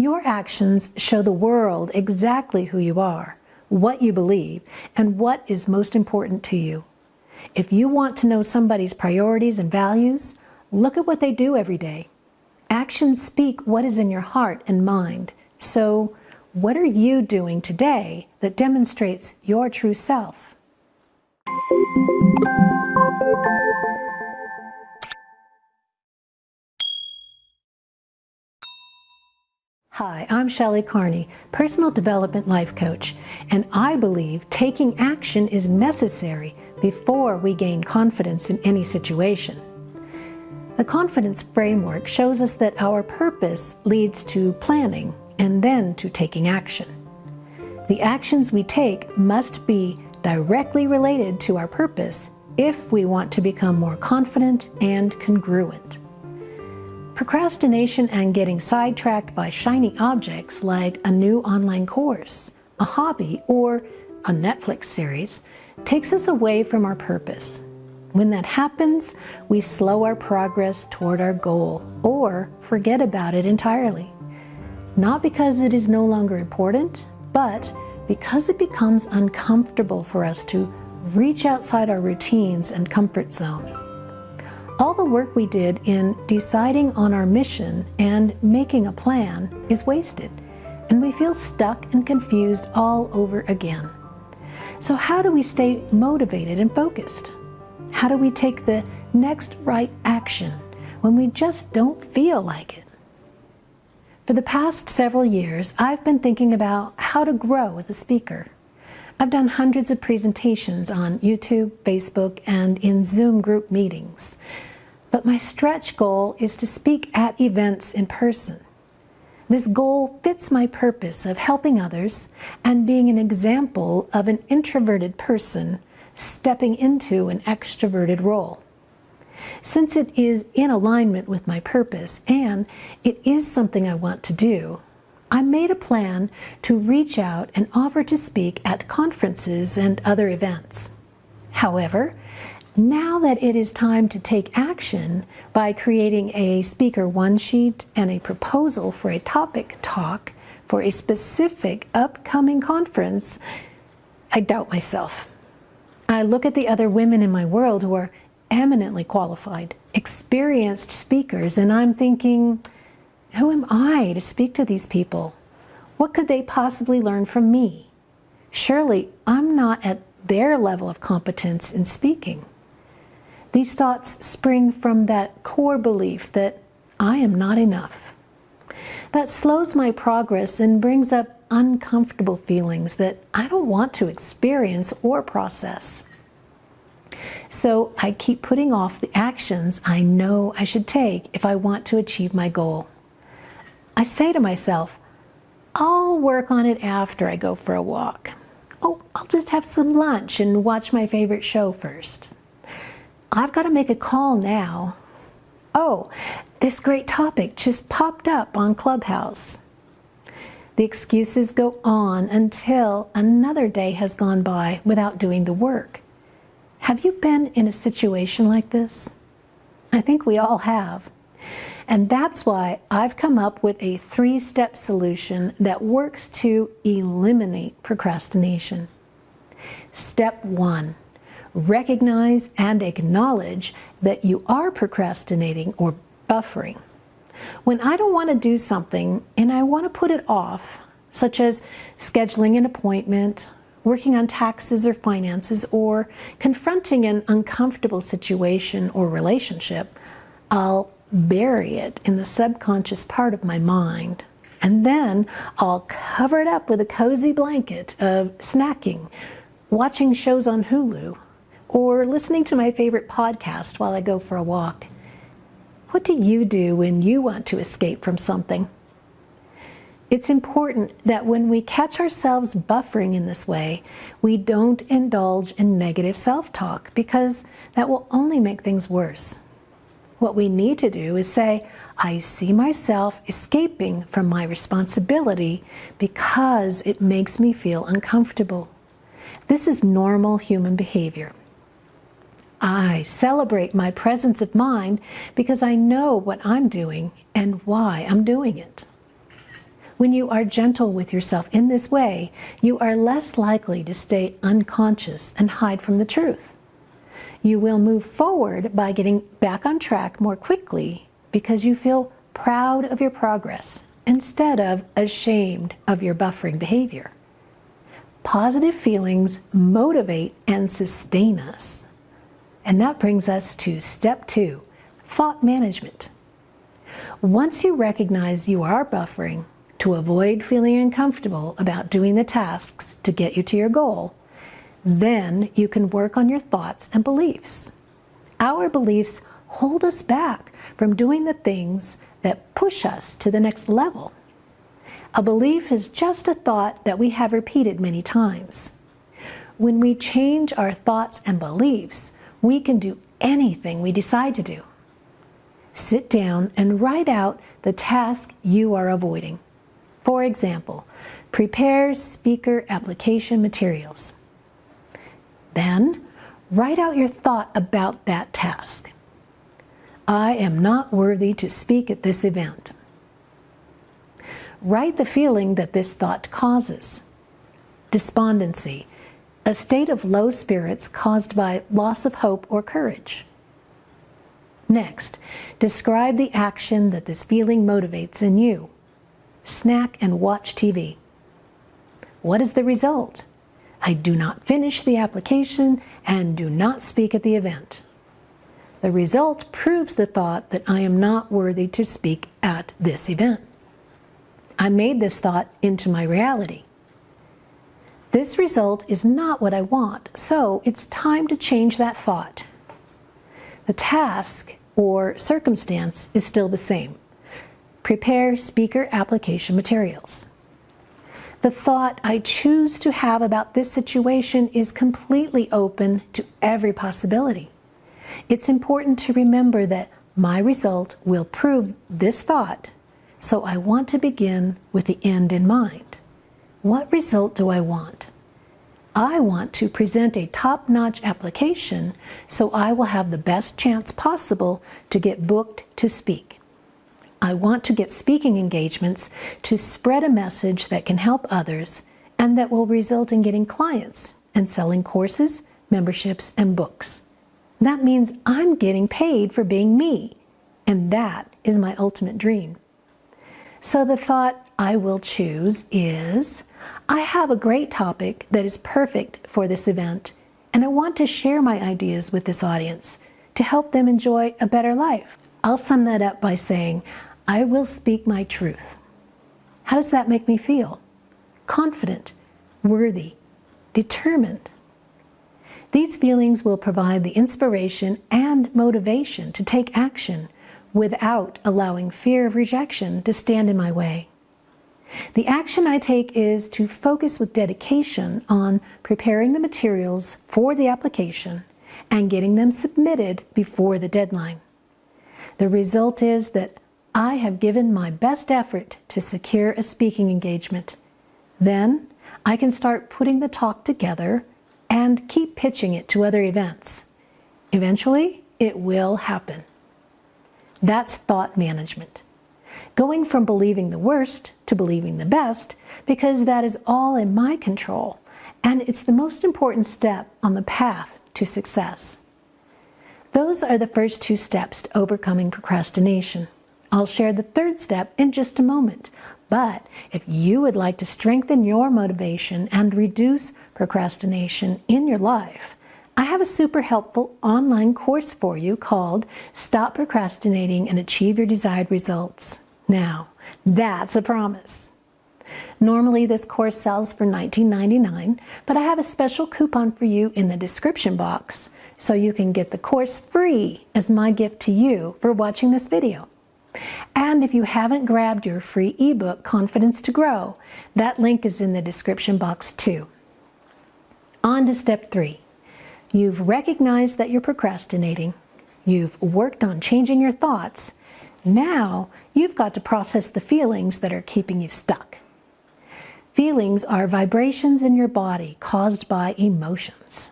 Your actions show the world exactly who you are, what you believe, and what is most important to you. If you want to know somebody's priorities and values, look at what they do every day. Actions speak what is in your heart and mind. So, what are you doing today that demonstrates your true self? Hi, I'm Shelley Carney, Personal Development Life Coach, and I believe taking action is necessary before we gain confidence in any situation. The confidence framework shows us that our purpose leads to planning and then to taking action. The actions we take must be directly related to our purpose if we want to become more confident and congruent. Procrastination and getting sidetracked by shiny objects like a new online course, a hobby, or a Netflix series takes us away from our purpose. When that happens, we slow our progress toward our goal or forget about it entirely. Not because it is no longer important, but because it becomes uncomfortable for us to reach outside our routines and comfort zone. All the work we did in deciding on our mission and making a plan is wasted, and we feel stuck and confused all over again. So, how do we stay motivated and focused? How do we take the next right action when we just don't feel like it? For the past several years, I've been thinking about how to grow as a speaker. I've done hundreds of presentations on YouTube, Facebook, and in Zoom group meetings. But my stretch goal is to speak at events in person. This goal fits my purpose of helping others and being an example of an introverted person stepping into an extroverted role. Since it is in alignment with my purpose and it is something I want to do, I made a plan to reach out and offer to speak at conferences and other events. However, now that it is time to take action by creating a speaker one sheet and a proposal for a topic talk for a specific upcoming conference, I doubt myself. I look at the other women in my world who are eminently qualified, experienced speakers, and I'm thinking, who am I to speak to these people? What could they possibly learn from me? Surely I'm not at their level of competence in speaking. These thoughts spring from that core belief that I am not enough. That slows my progress and brings up uncomfortable feelings that I don't want to experience or process. So I keep putting off the actions I know I should take if I want to achieve my goal. I say to myself, I'll work on it after I go for a walk. Oh, I'll just have some lunch and watch my favorite show first. I've got to make a call now. Oh, this great topic just popped up on Clubhouse. The excuses go on until another day has gone by without doing the work. Have you been in a situation like this? I think we all have. And that's why I've come up with a three step solution that works to eliminate procrastination. Step one recognize and acknowledge that you are procrastinating or buffering. When I don't want to do something and I want to put it off, such as scheduling an appointment, working on taxes or finances, or confronting an uncomfortable situation or relationship, I'll bury it in the subconscious part of my mind. And then I'll cover it up with a cozy blanket of snacking, watching shows on Hulu, or listening to my favorite podcast while I go for a walk. What do you do when you want to escape from something? It's important that when we catch ourselves buffering in this way, we don't indulge in negative self talk because that will only make things worse. What we need to do is say, I see myself escaping from my responsibility because it makes me feel uncomfortable. This is normal human behavior. I celebrate my presence of mind because I know what I'm doing and why I'm doing it. When you are gentle with yourself in this way, you are less likely to stay unconscious and hide from the truth. You will move forward by getting back on track more quickly because you feel proud of your progress instead of ashamed of your buffering behavior. Positive feelings motivate and sustain us. And that brings us to step two, thought management. Once you recognize you are buffering to avoid feeling uncomfortable about doing the tasks to get you to your goal, then you can work on your thoughts and beliefs. Our beliefs hold us back from doing the things that push us to the next level. A belief is just a thought that we have repeated many times. When we change our thoughts and beliefs, we can do anything we decide to do. Sit down and write out the task you are avoiding. For example, prepare speaker application materials. Then, write out your thought about that task. I am not worthy to speak at this event. Write the feeling that this thought causes. Despondency, a state of low spirits caused by loss of hope or courage. Next, describe the action that this feeling motivates in you. Snack and watch TV. What is the result? I do not finish the application and do not speak at the event. The result proves the thought that I am not worthy to speak at this event. I made this thought into my reality. This result is not what I want, so it's time to change that thought. The task or circumstance is still the same. Prepare speaker application materials. The thought I choose to have about this situation is completely open to every possibility. It's important to remember that my result will prove this thought, so I want to begin with the end in mind. What result do I want? I want to present a top-notch application so I will have the best chance possible to get booked to speak. I want to get speaking engagements to spread a message that can help others and that will result in getting clients and selling courses, memberships, and books. That means I'm getting paid for being me, and that is my ultimate dream. So the thought I will choose is, I have a great topic that is perfect for this event, and I want to share my ideas with this audience to help them enjoy a better life. I'll sum that up by saying, I will speak my truth. How does that make me feel? Confident, worthy, determined, these feelings will provide the inspiration and motivation to take action without allowing fear of rejection to stand in my way. The action I take is to focus with dedication on preparing the materials for the application and getting them submitted before the deadline. The result is that I have given my best effort to secure a speaking engagement. Then I can start putting the talk together and keep pitching it to other events. Eventually, it will happen. That's thought management. Going from believing the worst to believing the best because that is all in my control and it's the most important step on the path to success. Those are the first two steps to overcoming procrastination. I'll share the third step in just a moment, but if you would like to strengthen your motivation and reduce procrastination in your life, I have a super helpful online course for you called Stop Procrastinating and Achieve Your Desired Results. Now, that's a promise. Normally this course sells for $19.99, but I have a special coupon for you in the description box so you can get the course free as my gift to you for watching this video. And if you haven't grabbed your free ebook, Confidence to Grow, that link is in the description box too. On to step three. You've recognized that you're procrastinating. You've worked on changing your thoughts. Now you've got to process the feelings that are keeping you stuck. Feelings are vibrations in your body caused by emotions.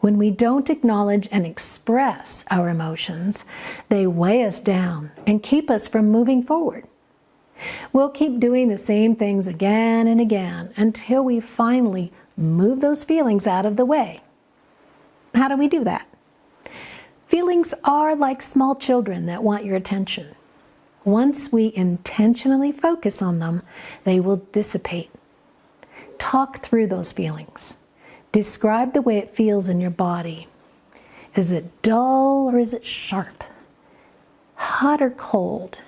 When we don't acknowledge and express our emotions, they weigh us down and keep us from moving forward. We'll keep doing the same things again and again until we finally move those feelings out of the way. How do we do that? Feelings are like small children that want your attention. Once we intentionally focus on them, they will dissipate. Talk through those feelings. Describe the way it feels in your body. Is it dull or is it sharp? Hot or cold?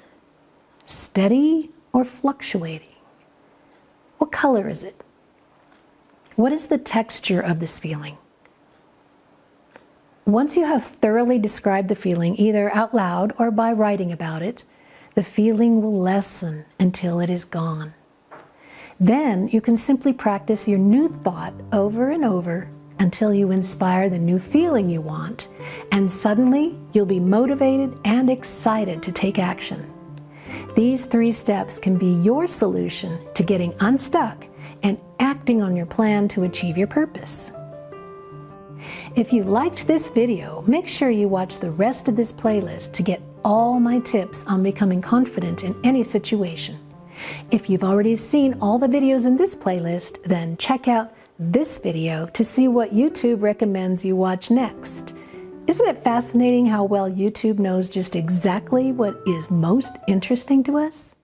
Steady or fluctuating? What color is it? What is the texture of this feeling? Once you have thoroughly described the feeling, either out loud or by writing about it, the feeling will lessen until it is gone. Then you can simply practice your new thought over and over until you inspire the new feeling you want, and suddenly you'll be motivated and excited to take action. These three steps can be your solution to getting unstuck and acting on your plan to achieve your purpose. If you liked this video, make sure you watch the rest of this playlist to get all my tips on becoming confident in any situation. If you've already seen all the videos in this playlist, then check out this video to see what YouTube recommends you watch next. Isn't it fascinating how well YouTube knows just exactly what is most interesting to us?